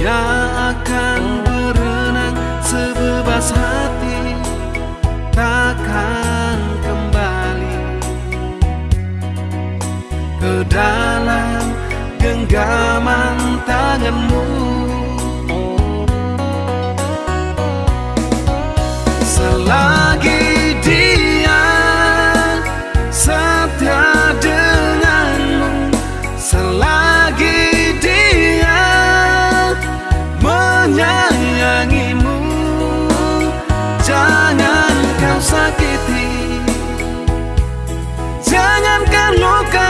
Dia akan berenang sebebas hati Takkan kembali. Ke dalam genggaman tanganmu. loca.